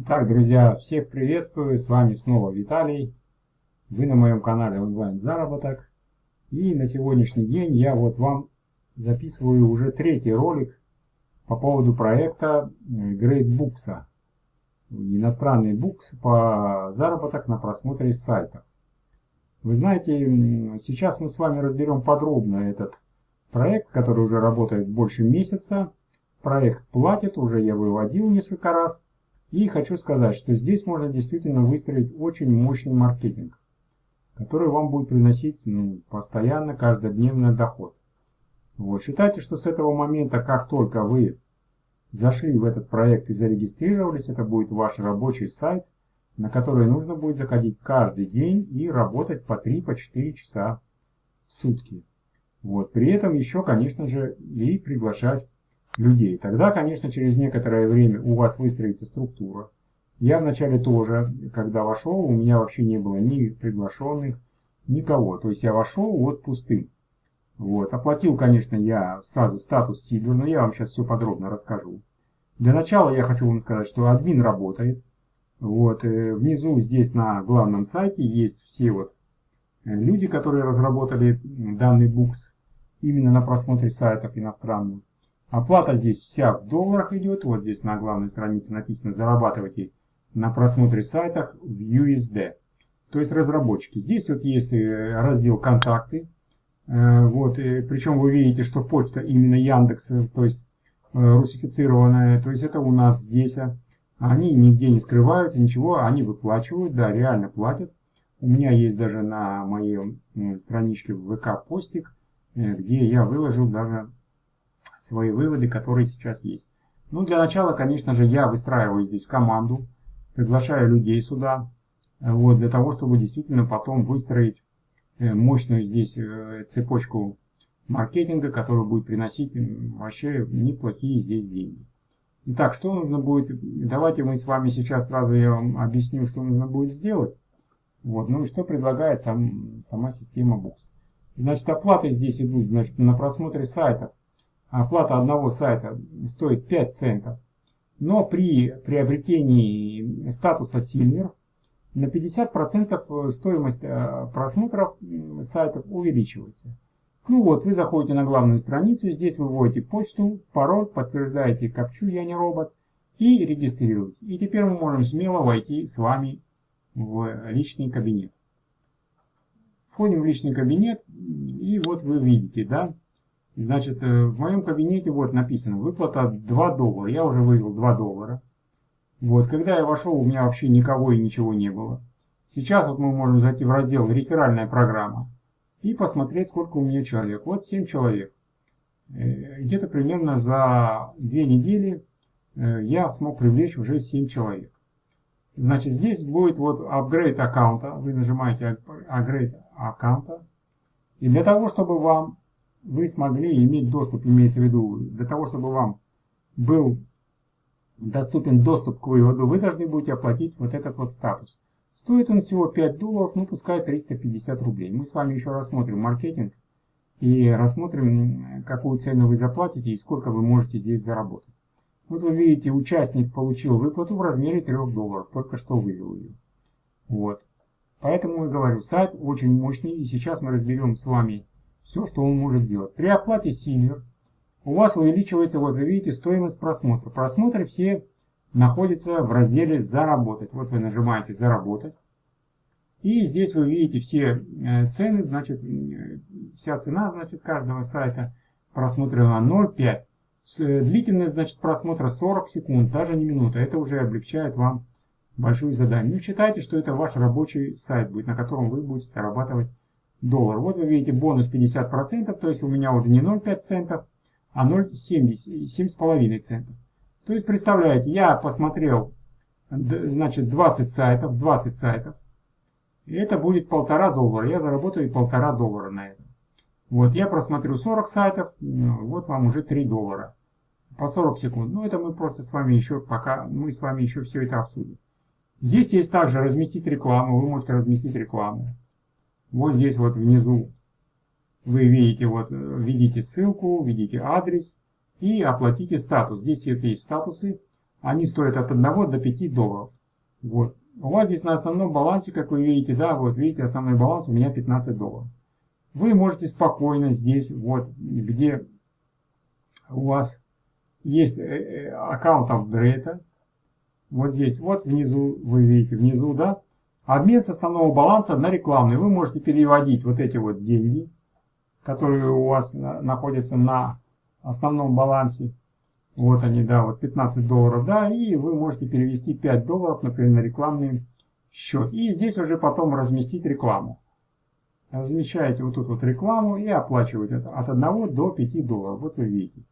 Итак, друзья, всех приветствую, с вами снова Виталий. Вы на моем канале онлайн заработок. И на сегодняшний день я вот вам записываю уже третий ролик по поводу проекта э, Great Books. Иностранный букс по заработок на просмотре сайтов. Вы знаете, сейчас мы с вами разберем подробно этот проект, который уже работает больше месяца. Проект платит, уже я выводил несколько раз. И хочу сказать, что здесь можно действительно выстроить очень мощный маркетинг, который вам будет приносить ну, постоянно, каждодневный доход. Вот. Считайте, что с этого момента, как только вы зашли в этот проект и зарегистрировались, это будет ваш рабочий сайт, на который нужно будет заходить каждый день и работать по 3-4 по часа в сутки. Вот. При этом еще, конечно же, и приглашать людей. Тогда, конечно, через некоторое время у вас выстроится структура. Я вначале тоже, когда вошел, у меня вообще не было ни приглашенных, никого. То есть я вошел вот пустым. Вот. Оплатил, конечно, я сразу статус Silver, но я вам сейчас все подробно расскажу. Для начала я хочу вам сказать, что админ работает. Вот. Э, внизу здесь на главном сайте есть все вот э, люди, которые разработали данный букс именно на просмотре сайтов иностранных. Оплата здесь вся в долларах идет. Вот здесь на главной странице написано «Зарабатывайте на просмотре сайтах в USD». То есть разработчики. Здесь вот есть э, раздел «Контакты». Э, вот, причем вы видите, что почта именно Яндекс, э, то есть русифицированная. То есть это у нас здесь. А они нигде не скрываются, ничего, они выплачивают, да, реально платят. У меня есть даже на моей страничке в ВК постик, где я выложил даже свои выводы, которые сейчас есть. Ну, для начала, конечно же, я выстраиваю здесь команду, приглашаю людей сюда, вот, для того, чтобы действительно потом выстроить э, мощную здесь э, цепочку маркетинга, которая будет приносить вообще неплохие здесь деньги. Итак, что нужно будет, давайте мы с вами сейчас сразу я вам объясню, что нужно будет сделать. Вот, ну и что предлагает сам, сама система Books. Значит, оплаты здесь идут значит, на просмотре сайтов оплата одного сайта стоит 5 центов, но при приобретении статуса Silver на 50% стоимость э, просмотров сайтов увеличивается. Ну вот, вы заходите на главную страницу, здесь вы вводите почту, пароль, подтверждаете капчу «Я не робот» и регистрируете. И теперь мы можем смело войти с вами в личный кабинет. Входим в личный кабинет, и вот вы видите, да, Значит, э, в моем кабинете вот написано выплата 2 доллара. Я уже вывел 2 доллара. Вот, когда я вошел, у меня вообще никого и ничего не было. Сейчас вот мы можем зайти в раздел «Реферальная программа» и посмотреть, сколько у меня человек. Вот 7 человек. Э, где-то примерно за 2 недели э, я смог привлечь уже 7 человек. Значит, здесь будет вот апгрейд аккаунта. Вы нажимаете апгрейд аккаунта. И для того, чтобы вам вы смогли иметь доступ, имеется в виду, для того, чтобы вам был доступен доступ к выводу, вы должны будете оплатить вот этот вот статус. Стоит он всего 5 долларов, ну пускай 350 рублей. Мы с вами еще рассмотрим маркетинг и рассмотрим, какую цену вы заплатите и сколько вы можете здесь заработать. Вот вы видите, участник получил выплату в размере 3 долларов, только что вывел ее. Вот. Поэтому я говорю, сайт очень мощный, и сейчас мы разберем с вами все, что он может делать. При оплате Silver у вас увеличивается, вот вы видите, стоимость просмотра. Просмотры все находятся в разделе «Заработать». Вот вы нажимаете «Заработать». И здесь вы видите все э, цены, значит, э, вся цена, значит, каждого сайта просмотрена 0,5. Э, длительность, значит, просмотра 40 секунд, даже не минута. Это уже облегчает вам большую задание. Ну, считайте, что это ваш рабочий сайт будет, на котором вы будете зарабатывать доллар. Вот вы видите бонус 50%, то есть у меня уже не 0,5 центов, а 0,7,5 центов. То есть представляете, я посмотрел значит 20 сайтов, 20 сайтов, и это будет полтора доллара. Я заработаю полтора доллара на этом. Вот я просмотрю 40 сайтов, ну, вот вам уже 3 доллара по 40 секунд. Ну это мы просто с вами еще пока, мы с вами еще все это обсудим. Здесь есть также разместить рекламу, вы можете разместить рекламу. Вот здесь вот внизу вы видите, вот, видите ссылку, видите адрес и оплатите статус. Здесь есть статусы. они стоят от 1 до 5 долларов. Вот. У вас здесь на основном балансе, как вы видите, да, вот видите, основной баланс у меня 15 долларов. Вы можете спокойно здесь, вот, где у вас есть э, э, аккаунт апгрейда, вот здесь, вот внизу, вы видите, внизу, да, обмен с основного баланса на рекламный. Вы можете переводить вот эти вот деньги, которые у вас находятся на основном балансе. Вот они, да, вот 15 долларов, да, и вы можете перевести 5 долларов, например, на рекламный счет. И здесь уже потом разместить рекламу. Размещаете вот тут вот рекламу и оплачиваете от 1 до 5 долларов. Вот вы видите.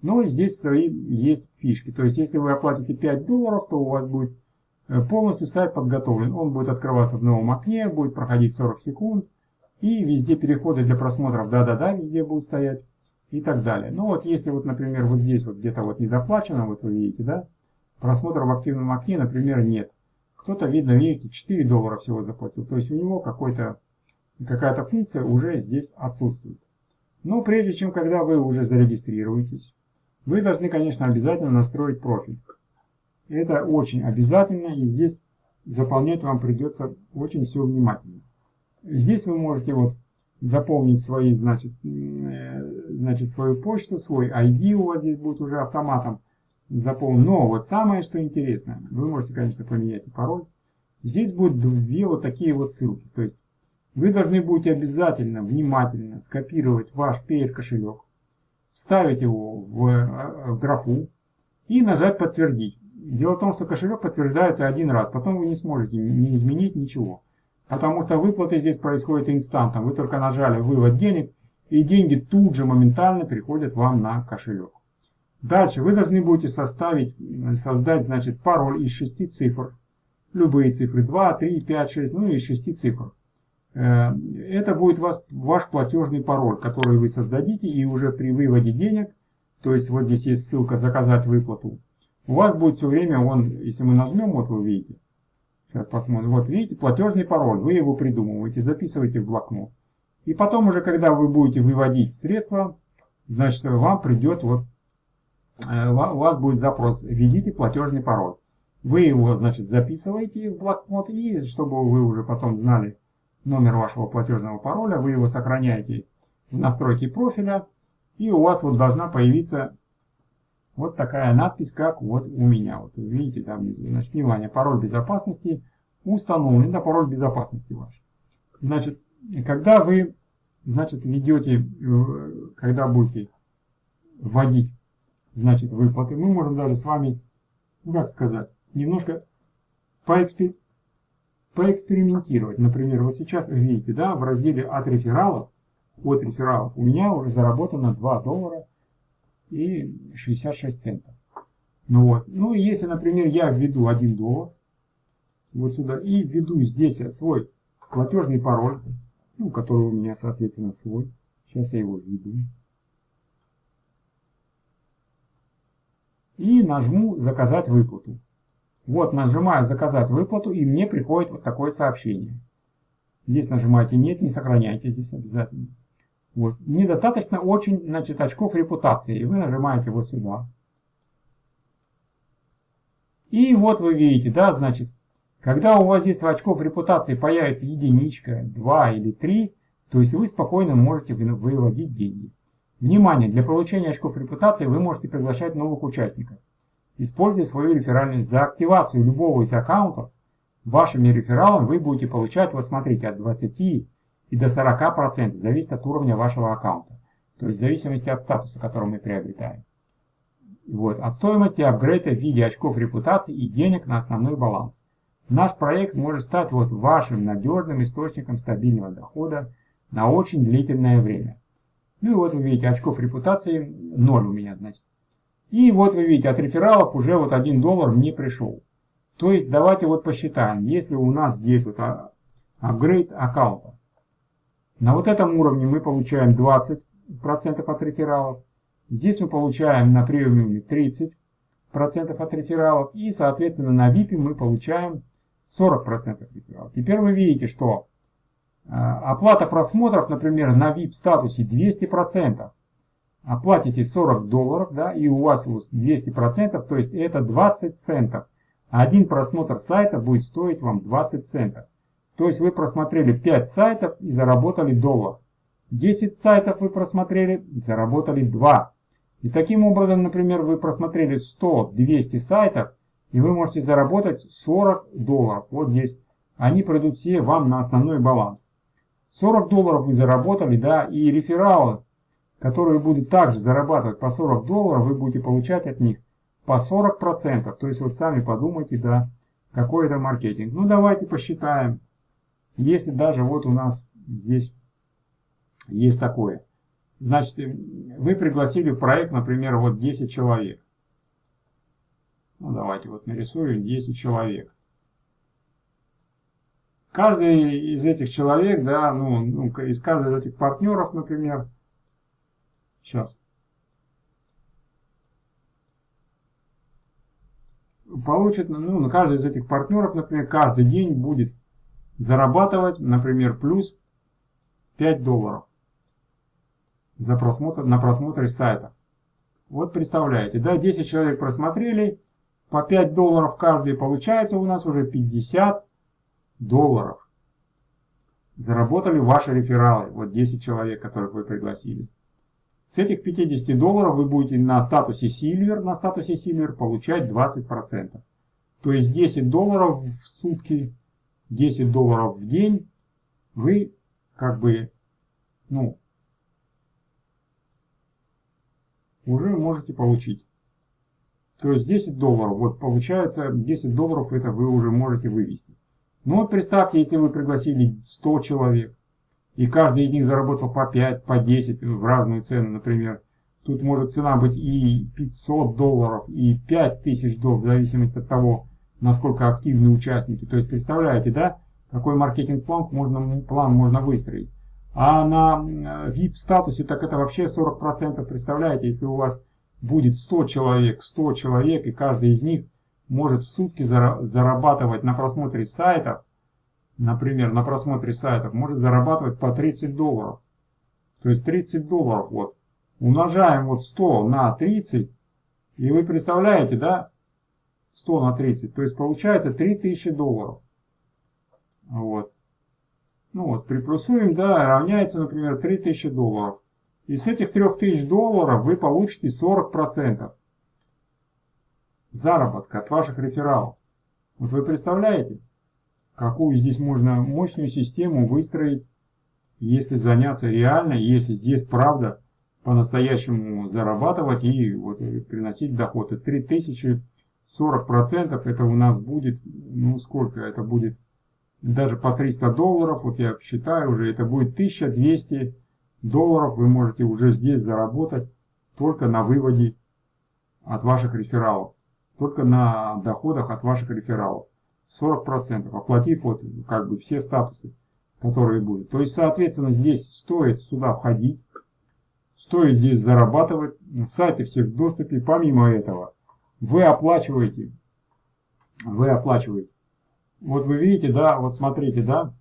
Но здесь свои есть фишки. То есть, если вы оплатите 5 долларов, то у вас будет полностью сайт подготовлен. Он будет открываться в новом окне, будет проходить 40 секунд. И везде переходы для просмотров да-да-да везде будут стоять и так далее. Ну вот если вот, например, вот здесь вот где-то вот недоплачено, вот вы видите, да, просмотр в активном окне, например, нет. Кто-то, видно, видите, 4 доллара всего заплатил. То есть у него какая-то функция уже здесь отсутствует. Но прежде чем, когда вы уже зарегистрируетесь, вы должны, конечно, обязательно настроить профиль. Это очень обязательно, и здесь заполнять вам придется очень все внимательно. Здесь вы можете вот заполнить свои, значит, э, значит, свою почту, свой ID у вас здесь будет уже автоматом заполнен. Но вот самое, что интересно, вы можете, конечно, поменять пароль. Здесь будут две вот такие вот ссылки. То есть вы должны будете обязательно, внимательно скопировать ваш PR кошелек, вставить его в, э, в графу и нажать подтвердить. Дело в том, что кошелек подтверждается один раз, потом вы не сможете не изменить ничего. Потому что выплаты здесь происходят инстантом. Вы только нажали вывод денег, и деньги тут же моментально приходят вам на кошелек. Дальше вы должны будете составить, создать значит, пароль из шести цифр. Любые цифры 2, 3, 5, 6, ну и из шести цифр. Э, это будет вас, ваш платежный пароль, который вы создадите и уже при выводе денег, то есть вот здесь есть ссылка «Заказать выплату», у вас будет все время, он, если мы нажмем, вот вы видите, сейчас посмотрим, вот видите, платежный пароль, вы его придумываете, записываете в блокнот. И потом уже, когда вы будете выводить средства, значит, вам придет вот, э, у вас будет запрос, введите платежный пароль. Вы его, значит, записываете в блокнот, и чтобы вы уже потом знали, номер вашего платежного пароля, вы его сохраняете в настройке профиля, и у вас вот должна появиться вот такая надпись, как вот у меня. Вот видите там внизу. Значит, внимание, пароль безопасности установлен, это пароль безопасности ваш. Значит, когда вы, значит, ведете, э, когда будете вводить, значит, выплаты, мы можем даже с вами, ну как сказать, немножко поэкспериментировать поэкспериментировать. Например, вот сейчас видите, да, в разделе от рефералов, от рефералов у меня уже заработано 2 доллара и 66 центов. Ну вот. Ну и если, например, я введу 1 доллар, вот сюда, и введу здесь свой платежный пароль, ну, который у меня, соответственно, свой. Сейчас я его введу. И нажму «Заказать выплату». Вот нажимаю «Заказать выплату» и мне приходит вот такое сообщение. Здесь нажимаете «Нет», не сохраняйте здесь обязательно. Вот. Недостаточно очень значит, очков репутации. И вы нажимаете вот сюда. И вот вы видите, да, значит, когда у вас здесь в очков репутации появится единичка, 2 или 3, то есть вы спокойно можете выводить деньги. Внимание, для получения очков репутации вы можете приглашать новых участников используя свою реферальность. За активацию любого из аккаунтов вашими рефералами вы будете получать, вот смотрите, от 20 и до 40%, зависит от уровня вашего аккаунта. То есть в зависимости от статуса, который мы приобретаем. Вот, от стоимости апгрейда в виде очков репутации и денег на основной баланс. Наш проект может стать вот вашим надежным источником стабильного дохода на очень длительное время. Ну и вот вы видите, очков репутации 0 у меня, значит. И вот вы видите, от рефералов уже вот 1 доллар мне пришел. То есть давайте вот посчитаем, если у нас здесь вот апгрейд аккаунта, на вот этом уровне мы получаем 20% от рефералов, здесь мы получаем на премиуме 30% от рефералов и соответственно на VIP мы получаем 40% рефералов. Теперь вы видите, что э, оплата просмотров, например, на VIP статусе 200%, оплатите 40 долларов, да, и у вас 200%, то есть это 20 центов. Один просмотр сайта будет стоить вам 20 центов. То есть вы просмотрели 5 сайтов и заработали доллар. 10 сайтов вы просмотрели, заработали 2. И таким образом, например, вы просмотрели 100-200 сайтов, и вы можете заработать 40 долларов. Вот здесь они придут все вам на основной баланс. 40 долларов вы заработали, да, и рефералы, которые будут также зарабатывать по 40 долларов, вы будете получать от них по 40%. То есть вот сами подумайте, да, какой это маркетинг. Ну давайте посчитаем. Если даже вот у нас здесь есть такое. Значит, вы пригласили в проект, например, вот 10 человек. Ну давайте вот нарисуем 10 человек. Каждый из этих человек, да, ну, ну из каждого из этих партнеров, например, сейчас, получит, ну, на каждый из этих партнеров, например, каждый день будет зарабатывать, например, плюс 5 долларов за просмотр, на просмотре сайта. Вот представляете, да, 10 человек просмотрели, по 5 долларов каждый, получается у нас уже 50 долларов. Заработали ваши рефералы, вот 10 человек, которых вы пригласили. С этих 50 долларов вы будете на статусе Silver, на статусе Silver получать 20%. То есть 10 долларов в сутки, 10 долларов в день вы как бы, ну, уже можете получить. То есть 10 долларов, вот получается 10 долларов это вы уже можете вывести. Ну вот представьте, если вы пригласили 100 человек, и каждый из них заработал по 5, по 10 в разные цены, например. Тут может цена быть и 500 долларов, и 5000 долларов, в зависимости от того, насколько активны участники. То есть представляете, да, какой маркетинг-план можно, план можно выстроить. А на VIP-статусе так это вообще 40%. Представляете, если у вас будет 100 человек, 100 человек, и каждый из них может в сутки зарабатывать на просмотре сайтов, например, на просмотре сайтов, может зарабатывать по 30 долларов. То есть 30 долларов, вот, умножаем вот 100 на 30, и вы представляете, да, 100 на 30, то есть получается 3000 долларов. Вот. Ну вот, приплюсуем, да, равняется, например, 3000 долларов. И с этих 3000 долларов вы получите 40% заработка от ваших рефералов. Вот вы представляете, какую здесь можно мощную систему выстроить, если заняться реально, если здесь правда по-настоящему зарабатывать и вот приносить доход. И 3000 40% это у нас будет, ну сколько это будет, даже по 300 долларов, вот я считаю уже, это будет 1200 долларов вы можете уже здесь заработать только на выводе от ваших рефералов только на доходах от ваших рефералов. 40%, оплатив вот как бы все статусы, которые будут. То есть, соответственно, здесь стоит сюда входить, стоит здесь зарабатывать, сайты все в доступе. Помимо этого, вы оплачиваете, вы оплачиваете. Вот вы видите, да, вот смотрите, да,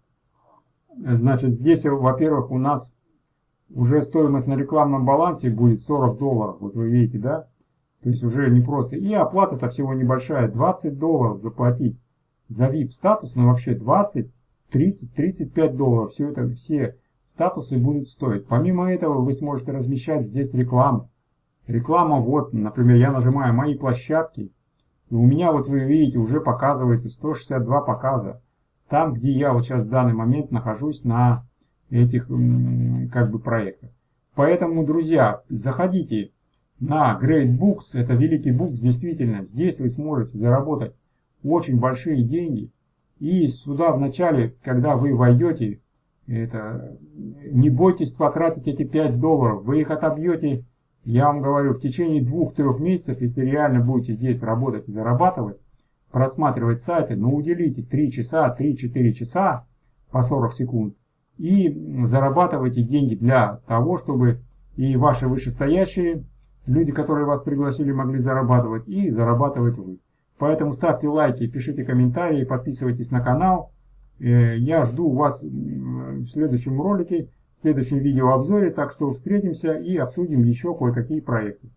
значит, здесь, во-первых, у нас уже стоимость на рекламном балансе будет 40 долларов, вот вы видите, да, то есть уже не просто. И оплата-то всего небольшая. 20 долларов заплатить за VIP статус, но вообще 20, 30, 35 долларов. Все это, все статусы будут стоить. Помимо этого вы сможете размещать здесь рекламу. Реклама, вот, например, я нажимаю «Мои площадки». И у меня, вот вы видите, уже показывается 162 показа. Там, где я вот сейчас в данный момент нахожусь на этих как бы проектах. Поэтому, друзья, заходите на Great Books, это великий букс, действительно, здесь вы сможете заработать очень большие деньги. И сюда вначале, когда вы войдете, это, не бойтесь потратить эти 5 долларов, вы их отобьете, я вам говорю, в течение 2-3 месяцев, если реально будете здесь работать и зарабатывать, просматривать сайты, но уделите 3 часа, 3-4 часа по 40 секунд и зарабатывайте деньги для того, чтобы и ваши вышестоящие люди, которые вас пригласили, могли зарабатывать и зарабатывать вы. Поэтому ставьте лайки, пишите комментарии, подписывайтесь на канал. Э, я жду вас в следующем ролике. Следующем видеообзоре, так что встретимся и обсудим еще кое-какие проекты.